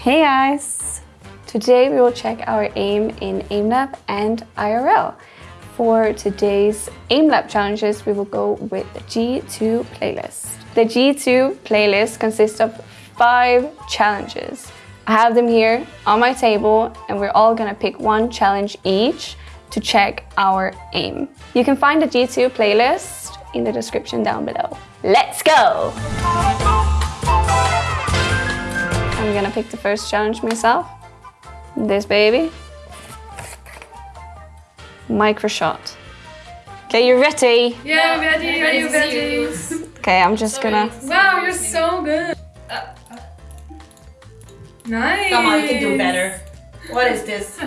Hey guys! Today we will check our aim in AimLab and IRL. For today's AimLab challenges, we will go with the G2 playlist. The G2 playlist consists of five challenges. I have them here on my table and we're all gonna pick one challenge each to check our aim. You can find the G2 playlist in the description down below. Let's go! Gonna pick the first challenge myself. This baby. Micro shot. Okay, you ready? Yeah, I'm ready, ready, ready. Okay, I'm just gonna... Wow, you're so good. Uh, uh. Nice. Come on, you can do better. What is this?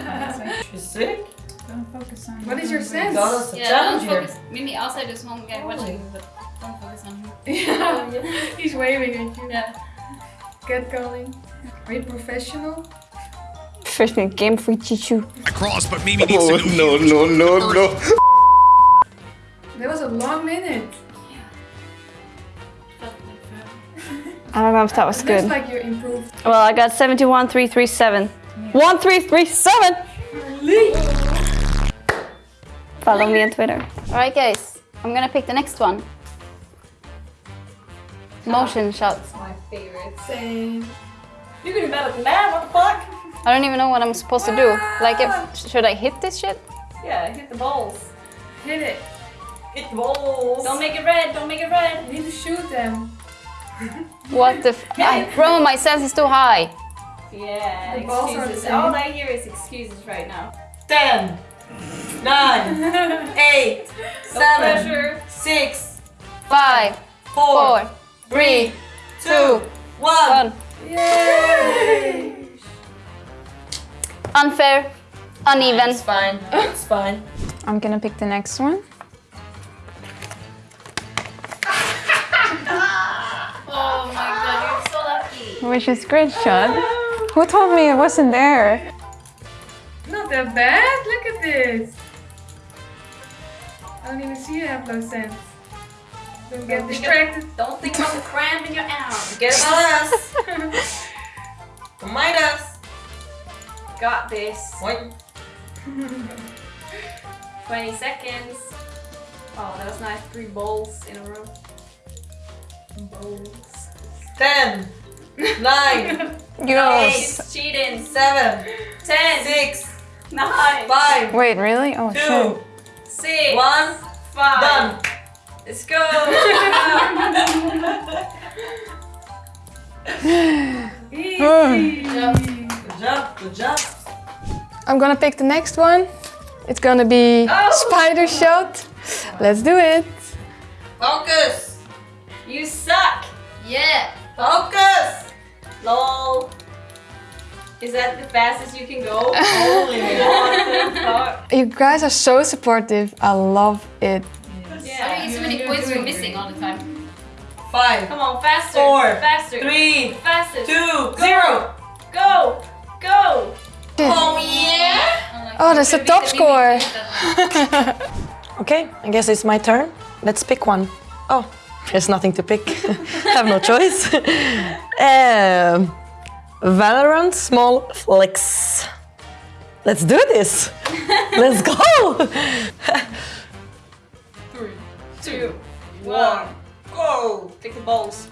She's sick? Don't focus on What is your sense? God, Yeah, don't challenge here. focus. Maybe outside there's one guy oh. watching, but don't focus on him. Yeah, he's waving at you. Yeah. Get going. Are you professional? Professional game for Chichu. across, but maybe needs Oh to go no huge. no no no! That was a long minute. Felt like forever. I don't know if that was Looks good. like you improved. Well, I got 71337. 1337! Follow me on Twitter. Alright guys, I'm gonna pick the next one. Motion shots. My favorite. Same. You can do better than that, what the fuck? I don't even know what I'm supposed to do. Like, if, should I hit this shit? Yeah, hit the balls. Hit it. Hit the balls. Don't make it red, don't make it red. You need to shoot them. What the f- I, Bro, my sense is too high. Yeah, The balls are excuses. same. All I hear is excuses right now. Ten, nine, eight, seven, pressure. six, Five, four, four, three, two, one. one. Yay! Unfair, uneven. It's fine. It's fine. I'm gonna pick the next one. Oh my god, you're so lucky. Which is great shot. Who told me it wasn't there? Not that bad. Look at this. I don't even see you have no sense. Don't get distracted. Don't think about the cramp in your arm. Get about us. Don't mind us. Got this. Wait. 20 seconds. Oh, that was nice. Three bowls in a row. Bowls. Ten, nine, Gross. It's cheating. seven, 10, six, 9, five, Wait, really? Oh shit. two, 6, one. 5. Done. Let's go. Easy. Good job. Good job. I'm gonna pick the next one. It's gonna be oh. spider shot. Let's do it. Focus. you suck. Yeah. Focus. Lol. Is that the fastest you can go? Holy? You guys are so supportive. I love it. Yeah. I mean, so many points we're missing all the time. Five, Come on, faster. Four, Faster. three, Faster. two, zero. Go. Go. Oh yeah. Oh, that's a top score. Okay, I guess it's my turn. Let's pick one. Oh, there's nothing to pick. Have no choice. um, Valorant Small Flicks. Let's do this. Let's go. Two. One. Go. Pick the balls.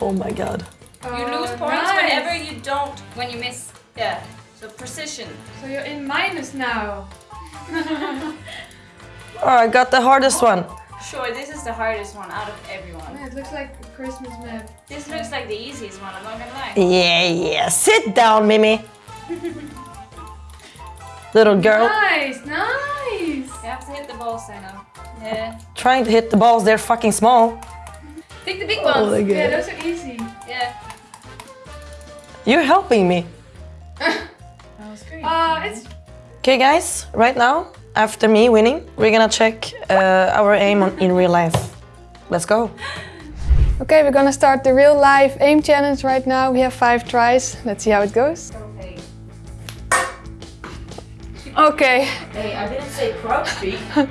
Oh my god. You uh, lose Oh, points nice. whenever you don't, when you miss. Yeah. So precision. So you're in minus now. Oh, I got the hardest one. Sure, this is the hardest one out of everyone. Yeah, it looks like a Christmas map. This looks like the easiest one, I'm not gonna lie. Yeah, yeah. Sit down, Mimi. Little girl Nice, nice. You have to hit the balls, I know. Yeah. trying to hit the balls. They're fucking small. Take the big Oh ones. my Yeah, god. those are easy. Yeah. You're helping me. that Uh, it's Okay, guys, right now, after me winning, we're gonna check uh, our aim on, in real life. Let's go. Okay, we're gonna start the real life aim challenge right now. We have five tries. Let's see how it goes. Okay. Okay. Hey, I didn't say crouch speak, but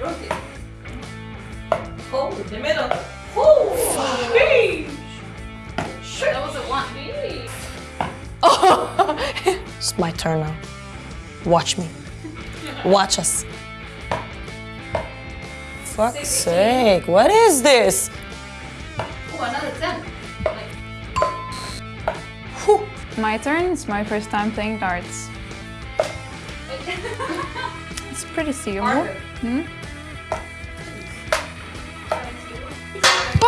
rotate. Hold in the middle. Oh, That was a one. Hey. Oh, It's my turn now. Watch me. Watch us. Fuck's sake, what is this? Oh, another 10. Whew. My turn. It's my first time playing darts. It's pretty seeable. Hmm?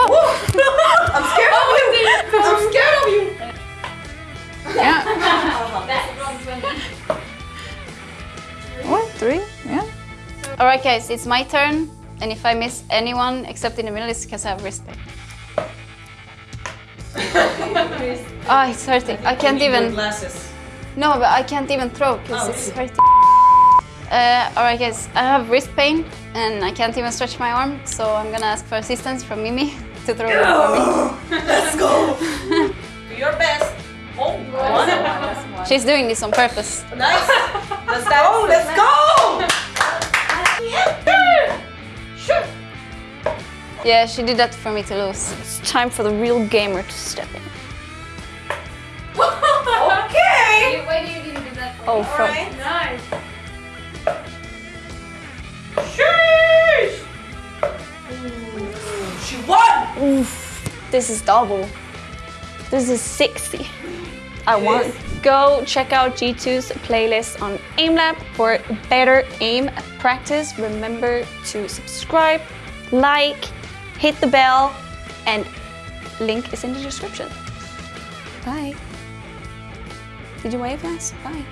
I'm scared of you! I'm scared of you! Yeah. What? Three? Yeah. Alright guys, it's my turn. And if I miss anyone except in the middle, it's because I have wrist pain. oh, it's hurting. I can't even... Glasses. No, but I can't even throw because oh, it's hurting. Uh, Alright guys, I have wrist pain and I can't even stretch my arm, so I'm gonna ask for assistance from Mimi to throw it for me. Let's go! Do your best. Oh, one. She's doing this on purpose. Nice. Let's go. Let's go. Sure. Yeah, she did that for me to lose. It's time for the real gamer to step in. Okay. Why do you didn't do that? Oh, from... Alright. Nice. She won. This is double. This is 60. I won. Go check out G2's playlist on AimLab for better aim practice. Remember to subscribe, like, hit the bell, and link is in the description. Bye. Did you wave, Lance? Bye.